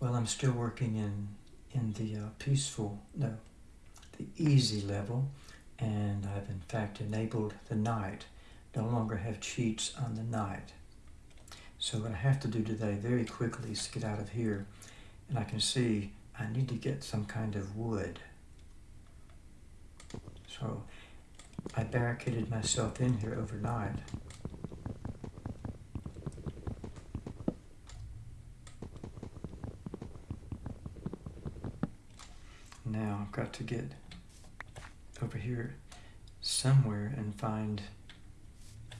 Well, I'm still working in in the uh, peaceful, no, the easy level, and I've in fact enabled the night. No longer have cheats on the night. So what I have to do today very quickly is get out of here, and I can see I need to get some kind of wood. So I barricaded myself in here overnight. Now I've got to get over here somewhere and find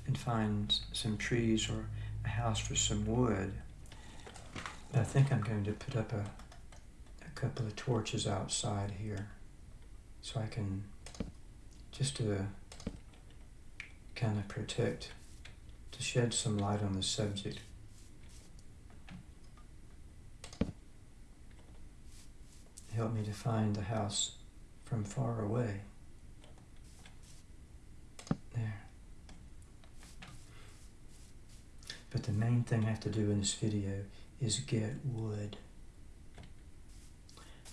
and find some trees or a house for some wood. But I think I'm going to put up a, a couple of torches outside here so I can just to kind of protect, to shed some light on the subject. Help me to find the house from far away. There. But the main thing I have to do in this video is get wood.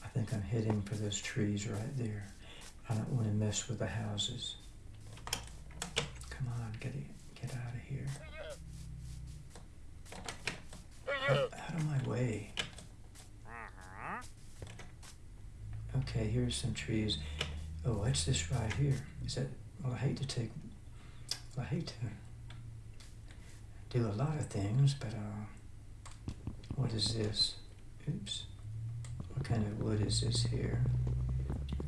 I think I'm heading for those trees right there. I don't want to mess with the houses. Come on, get it, get out of here. Out, out of my way. Okay, here's some trees. Oh, what's this right here? Is that, well, I hate to take, well, I hate to do a lot of things, but uh, what is this? Oops. What kind of wood is this here?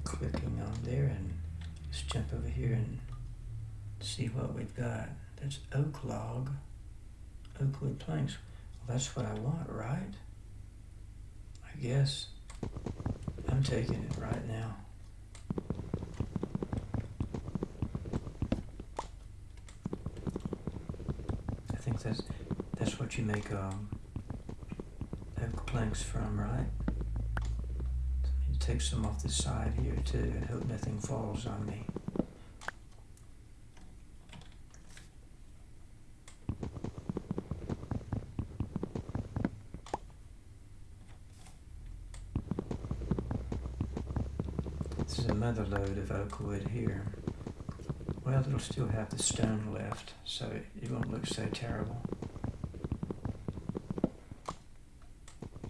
Clicking on there and let's jump over here and see what we've got. That's oak log, oak wood planks. Well, that's what I want, right? I guess. I'm taking it right now. I think that's that's what you make um, planks from, right? I need to take some off the side here too and hope nothing falls on me. Another load of oak wood here. Well, it'll still have the stone left, so it, won't look so terrible.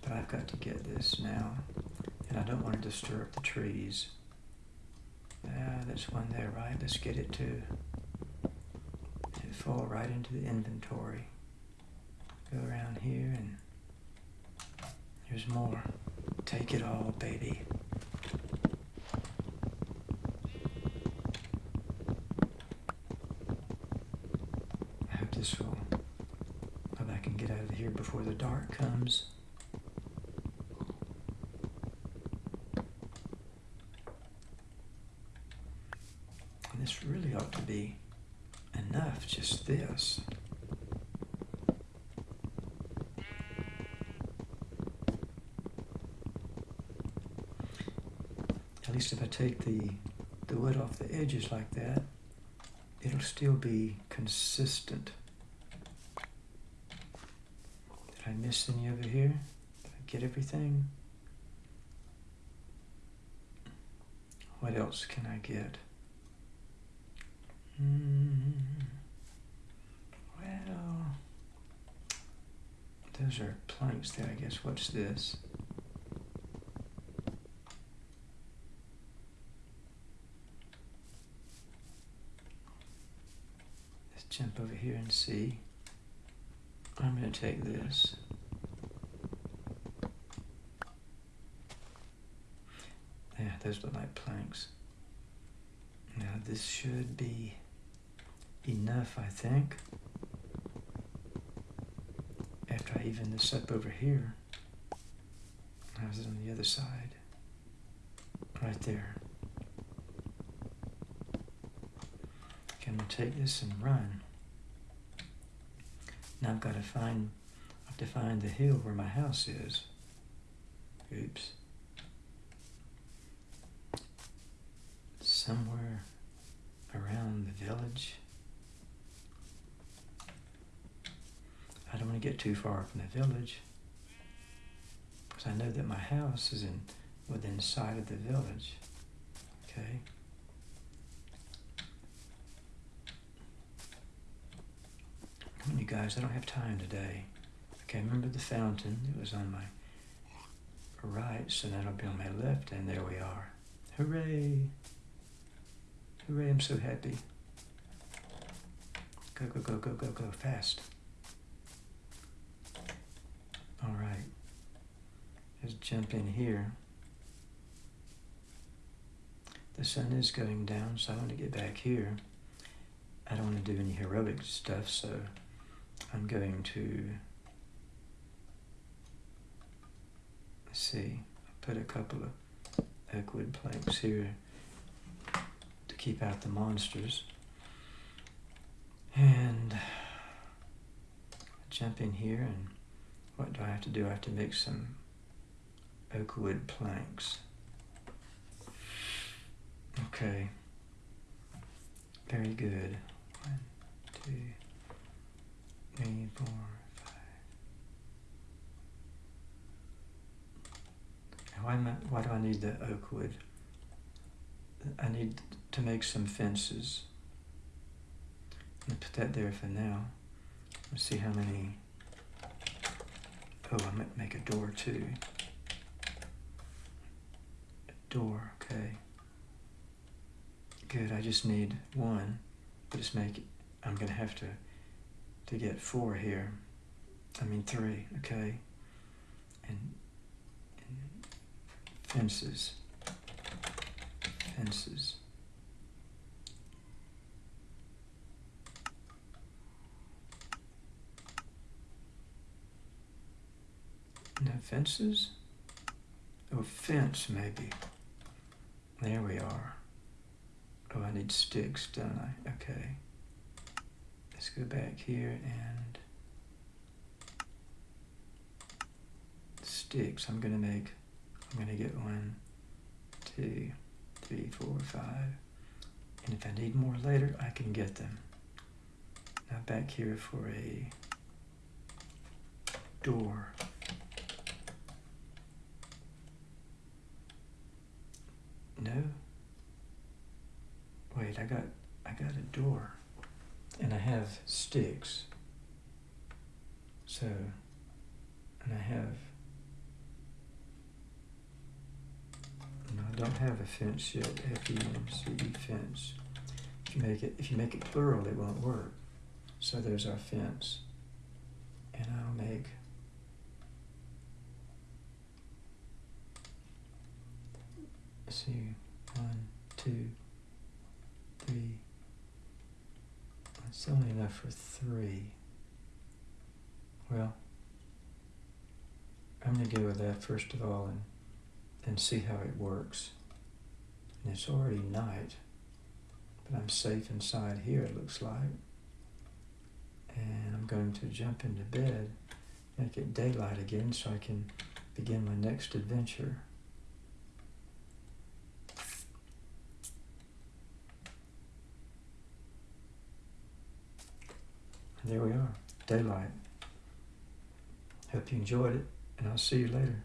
But I've got to get this now, and I don't want to disturb the trees. Ah, there's one there, right? Let's get it too. It fall right into the inventory. Go around here and here's more. Take it all, baby. I hope this will, hope I can get out of here before the dark comes. And this really ought to be enough, just this. At least if I take the, the wood off the edges like that, it'll still be consistent. Did I miss any over here? Did I get everything? What else can I get? Mm, well, those are planks there, I guess. What's this? Let's jump over here and see. I'm going to take this. Yeah, those look like planks. Now this should be enough, I think. After I even this up over here. How's it on the other side? Right there. Okay, I'm gonna take this and run. Now I've got to find, I have to find the hill where my house is. Oops. Somewhere around the village. I don't want to get too far from the village because I know that my house is in within sight of the village. Okay. Come on, you guys, I don't have time today. Okay, remember the fountain? It was on my right, so that'll be on my left, and there we are. Hooray! Hooray, I'm so happy. Go, go, go, go, go, go, fast. All right. Let's jump in here. The sun is going down, so I want to get back here. I don't want to do any heroic stuff, so I'm going to see, put a couple of oak wood planks here to keep out the monsters. And jump in here and what do I have to do? I have to make some oak wood planks. Okay. Very good. One, two, three, four, five. Why, am I, why do I need the oak wood? I need to make some fences. I'm put that there for now. Let's see how many. Oh, I might make a door too. A door, okay. Good, I just need one. Just make it, I'm gonna have to to get four here. I mean three, okay? And, and fences. Fences. No fences? Oh, fence maybe. There we are. Oh, I need sticks, don't I? Okay. Go back here and sticks. I'm gonna make, I'm gonna get one, two, three, four, five. And if I need more later, I can get them. Now back here for a door. No. Wait, I got I got a door. And I have sticks. So and I have no, I don't have a fence yet. F E N C E fence. If you make it if you make it plural it won't work. So there's our fence. And I'll make see, one, two, three. Only enough for three. Well, I'm going to go with that first of all and, and see how it works. And it's already night, but I'm safe inside here, it looks like. And I'm going to jump into bed, make it daylight again so I can begin my next adventure. There we are, daylight. Hope you enjoyed it, and I'll see you later.